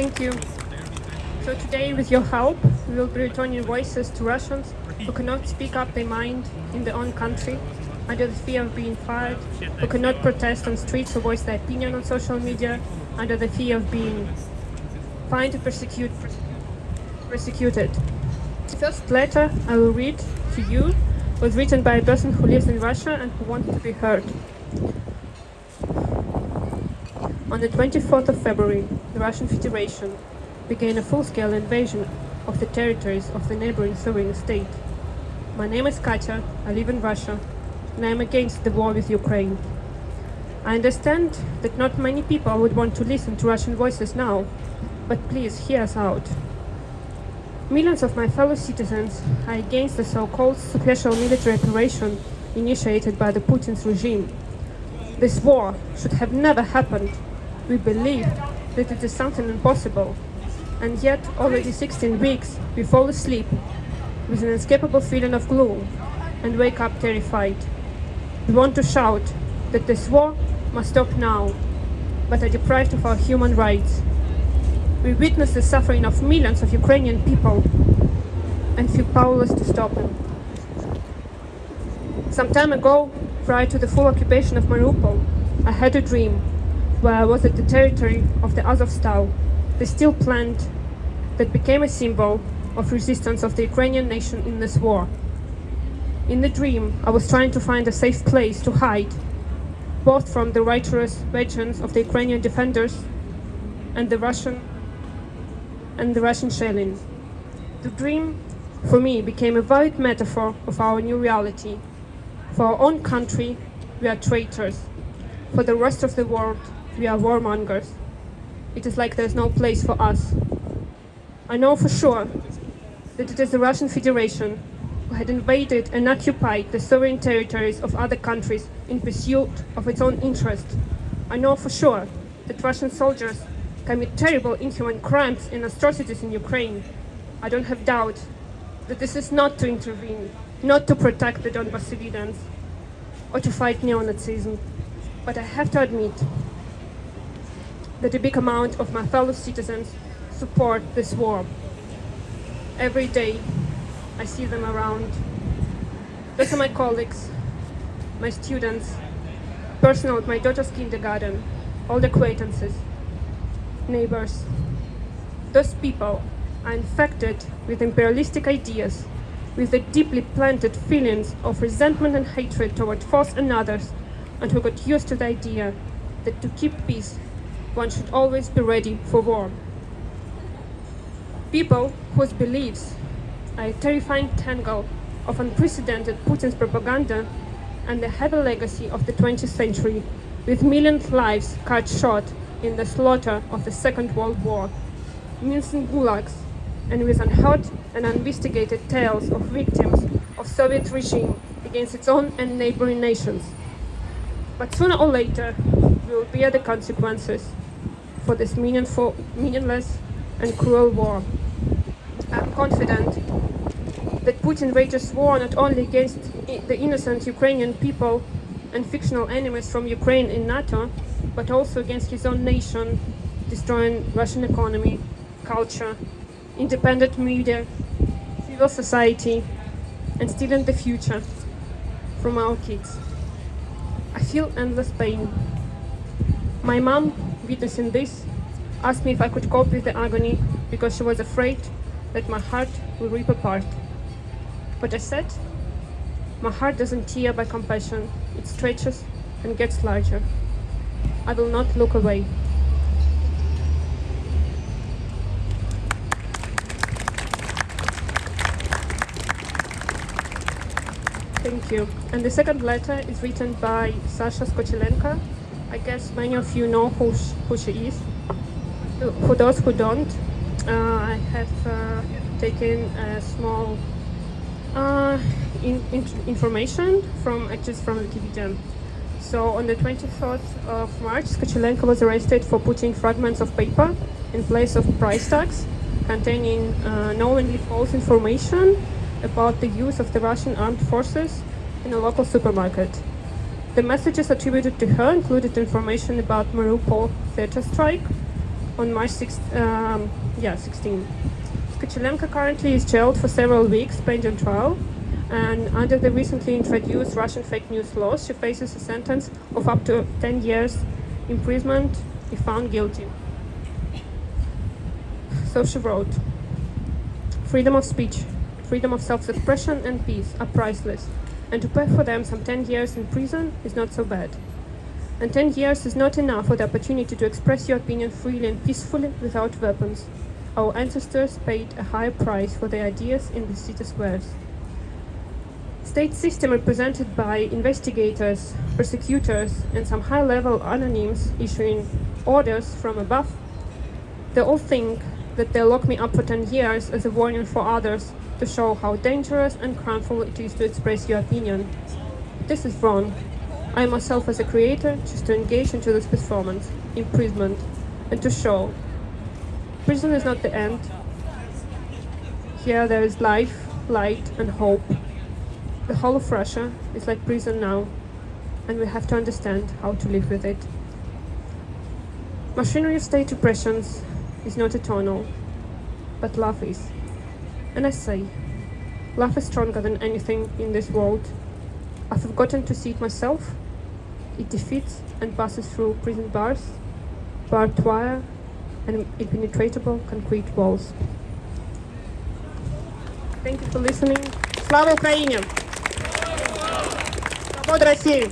Thank you. So today, with your help, we will be returning voices to Russians who cannot speak up their mind in their own country under the fear of being fired, who cannot protest on streets or voice their opinion on social media under the fear of being fined or persecute, persecuted. The first letter I will read to you was written by a person who lives in Russia and who wants to be heard. On the 24th of February, the Russian Federation began a full-scale invasion of the territories of the neighboring sovereign state. My name is Katya, I live in Russia, and I am against the war with Ukraine. I understand that not many people would want to listen to Russian voices now, but please hear us out. Millions of my fellow citizens are against the so-called special military operation initiated by the Putin's regime. This war should have never happened. We believe that it is something impossible. And yet, already 16 weeks, we fall asleep with an inescapable feeling of gloom and wake up terrified. We want to shout that this war must stop now, but are deprived of our human rights. We witness the suffering of millions of Ukrainian people and feel powerless to stop them. Some time ago, prior to the full occupation of Mariupol, I had a dream was at the territory of the Azovstal, the steel plant that became a symbol of resistance of the Ukrainian nation in this war. In the dream, I was trying to find a safe place to hide, both from the righteous vengeance of the Ukrainian defenders and the Russian and the Russian shelling. The dream, for me, became a valid metaphor of our new reality. For our own country, we are traitors. For the rest of the world, we are warmongers. It is like there's no place for us. I know for sure that it is the Russian Federation who had invaded and occupied the sovereign territories of other countries in pursuit of its own interest. I know for sure that Russian soldiers commit terrible inhuman crimes and atrocities in Ukraine. I don't have doubt that this is not to intervene, not to protect the Donbas civilians, or to fight neo-Nazism. But I have to admit that a big amount of my fellow citizens support this war. Every day, I see them around. Those are my colleagues, my students, personnel at my daughter's kindergarten, old acquaintances, neighbors. Those people are infected with imperialistic ideas, with the deeply planted feelings of resentment and hatred toward false and others, and who got used to the idea that to keep peace, one should always be ready for war. People whose beliefs are a terrifying tangle of unprecedented Putin's propaganda and the heavy legacy of the 20th century, with millions lives cut short in the slaughter of the Second World War, millions in gulags, and with unheard and uninvestigated tales of victims of Soviet regime against its own and neighboring nations. But sooner or later, we will bear the consequences for this meaningful, meaningless and cruel war. I'm confident that Putin wages war not only against the innocent Ukrainian people and fictional enemies from Ukraine in NATO, but also against his own nation, destroying Russian economy, culture, independent media, civil society, and stealing the future from our kids. I feel endless pain. My mom, witnessing this, asked me if I could cope with the agony because she was afraid that my heart will rip apart. But I said, my heart doesn't tear by compassion, it stretches and gets larger. I will not look away. Thank you. And the second letter is written by Sasha Skochilenko. I guess many of you know who, sh who she is. For those who don't, uh, I have uh, taken a small uh, in, in information from actually from Wikipedia. So on the 23rd of March, Skochilenko was arrested for putting fragments of paper in place of price tags containing uh, knowingly false information about the use of the Russian armed forces in a local supermarket. The messages attributed to her included information about Mariupol theater strike, on March 6, um, yeah, 16. Tkachenko currently is jailed for several weeks pending trial, and under the recently introduced Russian fake news laws, she faces a sentence of up to 10 years imprisonment if found guilty. So she wrote Freedom of speech, freedom of self expression, and peace are priceless, and to pay for them some 10 years in prison is not so bad. And 10 years is not enough for the opportunity to express your opinion freely and peacefully without weapons. Our ancestors paid a high price for their ideas in the city squares. State system represented by investigators, prosecutors, and some high-level anonyms issuing orders from above. They all think that they lock me up for 10 years as a warning for others to show how dangerous and harmful it is to express your opinion. This is wrong. I myself as a creator choose to engage into this performance, imprisonment, and to show. Prison is not the end. Here there is life, light, and hope. The whole of Russia is like prison now, and we have to understand how to live with it. Machinery of state oppressions is not eternal, but love is And I say, love is stronger than anything in this world. I've forgotten to see it myself. It defeats and passes through prison bars, barbed wire, and impenetrable concrete walls. Thank you for listening. Слава Україні! Свобода Росії!